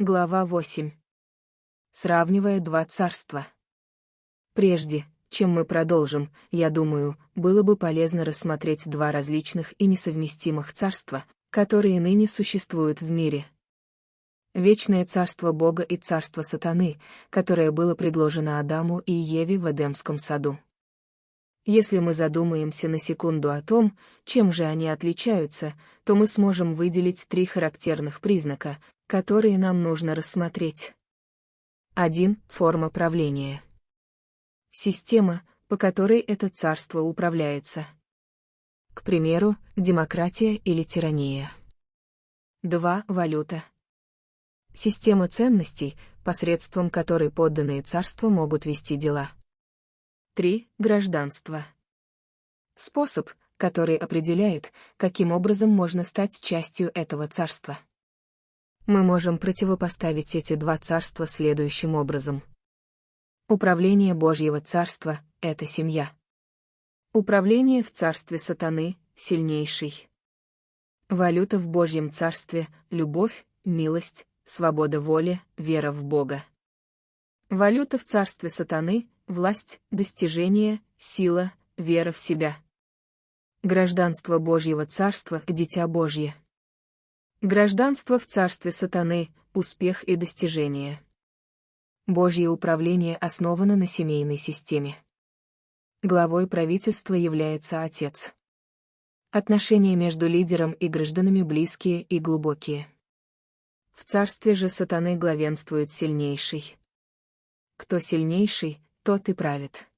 Глава 8. Сравнивая два царства. Прежде, чем мы продолжим, я думаю, было бы полезно рассмотреть два различных и несовместимых царства, которые ныне существуют в мире. Вечное царство Бога и царство сатаны, которое было предложено Адаму и Еве в Эдемском саду. Если мы задумаемся на секунду о том, чем же они отличаются, то мы сможем выделить три характерных признака, которые нам нужно рассмотреть. 1. Форма правления. Система, по которой это царство управляется. К примеру, демократия или тирания. 2. Валюта. Система ценностей, посредством которой подданные царства могут вести дела. 3. Гражданство. Способ, который определяет, каким образом можно стать частью этого царства. Мы можем противопоставить эти два царства следующим образом. Управление Божьего царства — это семья. Управление в царстве сатаны — сильнейший. Валюта в Божьем царстве — любовь, милость, свобода воли, вера в Бога. Валюта в царстве сатаны власть, достижение, сила, вера в себя. Гражданство Божьего Царства — Дитя Божье. Гражданство в Царстве Сатаны — успех и достижение. Божье управление основано на семейной системе. Главой правительства является Отец. Отношения между лидером и гражданами близкие и глубокие. В царстве же сатаны главенствует сильнейший. Кто сильнейший, тот и правит.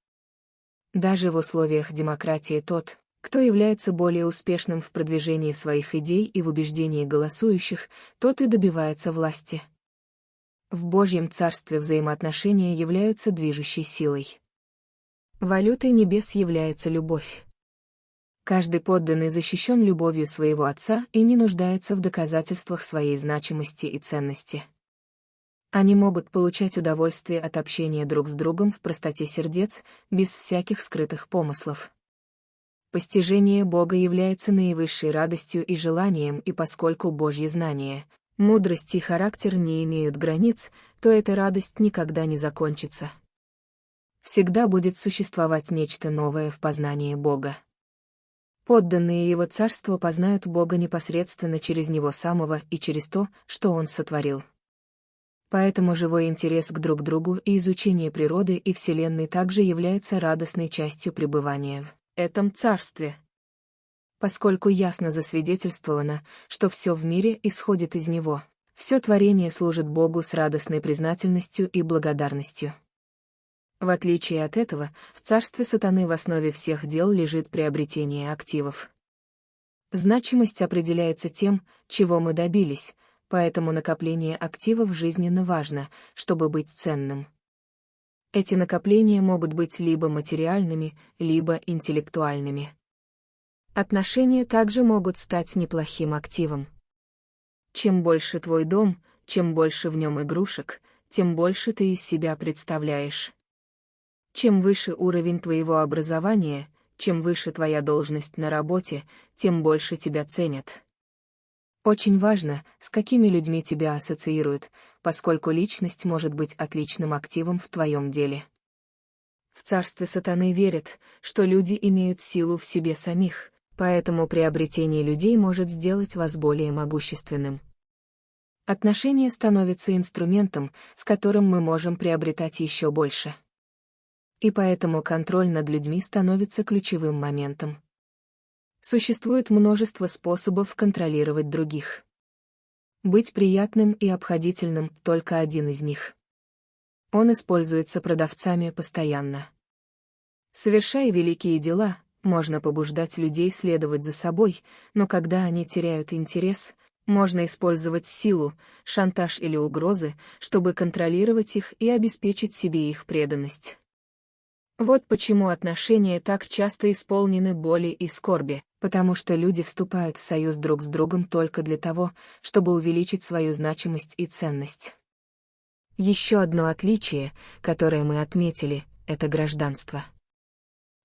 Даже в условиях демократии тот, кто является более успешным в продвижении своих идей и в убеждении голосующих, тот и добивается власти. В Божьем Царстве взаимоотношения являются движущей силой. Валютой небес является любовь. Каждый подданный защищен любовью своего отца и не нуждается в доказательствах своей значимости и ценности. Они могут получать удовольствие от общения друг с другом в простоте сердец, без всяких скрытых помыслов. Постижение Бога является наивысшей радостью и желанием, и поскольку Божье знание, мудрость и характер не имеют границ, то эта радость никогда не закончится. Всегда будет существовать нечто новое в познании Бога. Подданные Его Царства познают Бога непосредственно через Него самого и через то, что Он сотворил. Поэтому живой интерес к друг другу и изучение природы и Вселенной также является радостной частью пребывания в этом царстве. Поскольку ясно засвидетельствовано, что все в мире исходит из Него, все творение служит Богу с радостной признательностью и благодарностью. В отличие от этого, в царстве сатаны в основе всех дел лежит приобретение активов. Значимость определяется тем, чего мы добились, поэтому накопление активов жизненно важно, чтобы быть ценным. Эти накопления могут быть либо материальными, либо интеллектуальными. Отношения также могут стать неплохим активом. Чем больше твой дом, чем больше в нем игрушек, тем больше ты из себя представляешь. Чем выше уровень твоего образования, чем выше твоя должность на работе, тем больше тебя ценят. Очень важно, с какими людьми тебя ассоциируют, поскольку личность может быть отличным активом в твоем деле. В царстве сатаны верят, что люди имеют силу в себе самих, поэтому приобретение людей может сделать вас более могущественным. Отношения становятся инструментом, с которым мы можем приобретать еще больше. И поэтому контроль над людьми становится ключевым моментом. Существует множество способов контролировать других. Быть приятным и обходительным — только один из них. Он используется продавцами постоянно. Совершая великие дела, можно побуждать людей следовать за собой, но когда они теряют интерес, можно использовать силу, шантаж или угрозы, чтобы контролировать их и обеспечить себе их преданность. Вот почему отношения так часто исполнены боли и скорби, потому что люди вступают в союз друг с другом только для того, чтобы увеличить свою значимость и ценность. Еще одно отличие, которое мы отметили, — это гражданство.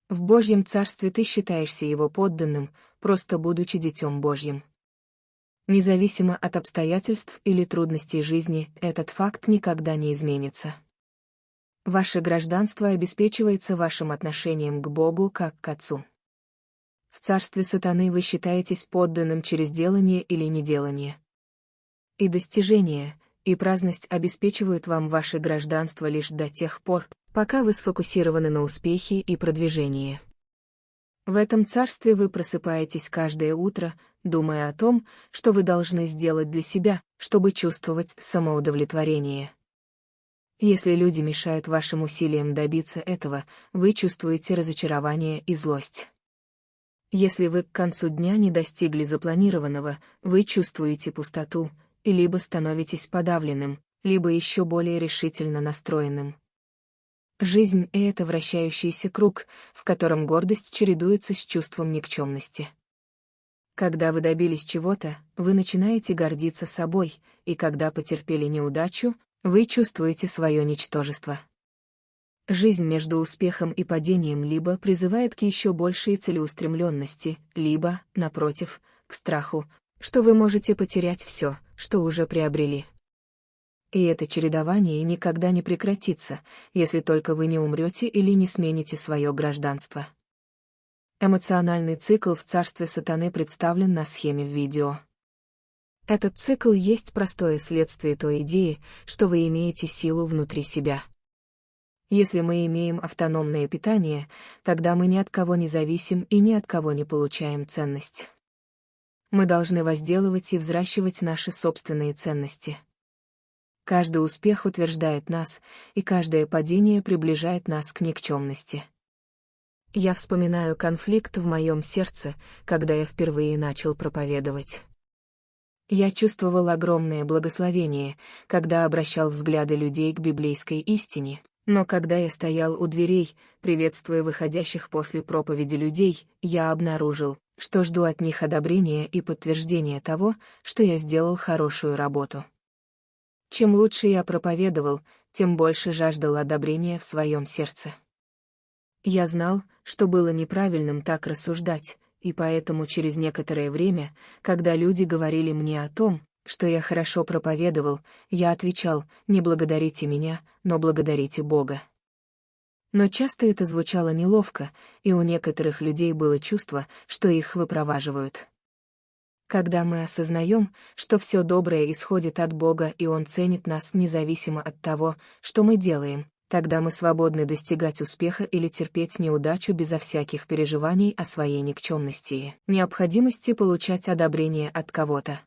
В Божьем Царстве ты считаешься его подданным, просто будучи детем Божьим. Независимо от обстоятельств или трудностей жизни, этот факт никогда не изменится. Ваше гражданство обеспечивается вашим отношением к Богу как к Отцу. В царстве сатаны вы считаетесь подданным через делание или неделание. И достижение, и праздность обеспечивают вам ваше гражданство лишь до тех пор, пока вы сфокусированы на успехе и продвижении. В этом царстве вы просыпаетесь каждое утро, думая о том, что вы должны сделать для себя, чтобы чувствовать самоудовлетворение. Если люди мешают вашим усилиям добиться этого, вы чувствуете разочарование и злость. Если вы к концу дня не достигли запланированного, вы чувствуете пустоту, либо становитесь подавленным, либо еще более решительно настроенным. Жизнь — это вращающийся круг, в котором гордость чередуется с чувством никчемности. Когда вы добились чего-то, вы начинаете гордиться собой, и когда потерпели неудачу, вы чувствуете свое ничтожество. Жизнь между успехом и падением либо призывает к еще большей целеустремленности, либо, напротив, к страху, что вы можете потерять все, что уже приобрели. И это чередование никогда не прекратится, если только вы не умрете или не смените свое гражданство. Эмоциональный цикл в царстве сатаны представлен на схеме в видео. Этот цикл есть простое следствие той идеи, что вы имеете силу внутри себя. Если мы имеем автономное питание, тогда мы ни от кого не зависим и ни от кого не получаем ценность. Мы должны возделывать и взращивать наши собственные ценности. Каждый успех утверждает нас, и каждое падение приближает нас к никчемности. Я вспоминаю конфликт в моем сердце, когда я впервые начал проповедовать. Я чувствовал огромное благословение, когда обращал взгляды людей к библейской истине, но когда я стоял у дверей, приветствуя выходящих после проповеди людей, я обнаружил, что жду от них одобрения и подтверждения того, что я сделал хорошую работу. Чем лучше я проповедовал, тем больше жаждал одобрения в своем сердце. Я знал, что было неправильным так рассуждать, и поэтому через некоторое время, когда люди говорили мне о том, что я хорошо проповедовал, я отвечал, не благодарите меня, но благодарите Бога. Но часто это звучало неловко, и у некоторых людей было чувство, что их выпроваживают. Когда мы осознаем, что все доброе исходит от Бога и Он ценит нас независимо от того, что мы делаем, тогда мы свободны достигать успеха или терпеть неудачу безо всяких переживаний о своей никчемности, необходимости получать одобрение от кого-то.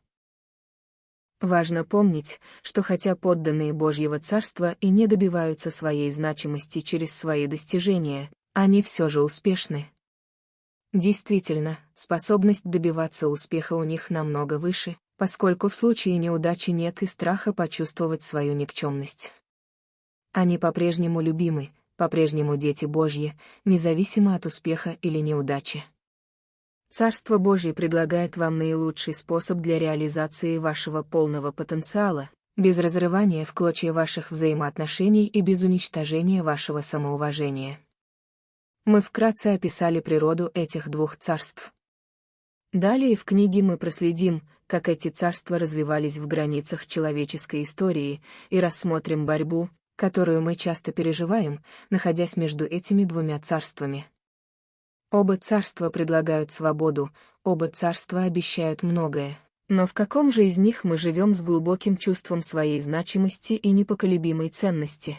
Важно помнить, что хотя подданные Божьего Царства и не добиваются своей значимости через свои достижения, они все же успешны. Действительно, способность добиваться успеха у них намного выше, поскольку в случае неудачи нет и страха почувствовать свою никчемность. Они по-прежнему любимы, по-прежнему дети Божьи, независимо от успеха или неудачи. Царство Божье предлагает вам наилучший способ для реализации вашего полного потенциала, без разрывания в клочья ваших взаимоотношений и без уничтожения вашего самоуважения. Мы вкратце описали природу этих двух царств. Далее в книге мы проследим, как эти царства развивались в границах человеческой истории, и рассмотрим борьбу, которую мы часто переживаем, находясь между этими двумя царствами. Оба царства предлагают свободу, оба царства обещают многое. Но в каком же из них мы живем с глубоким чувством своей значимости и непоколебимой ценности?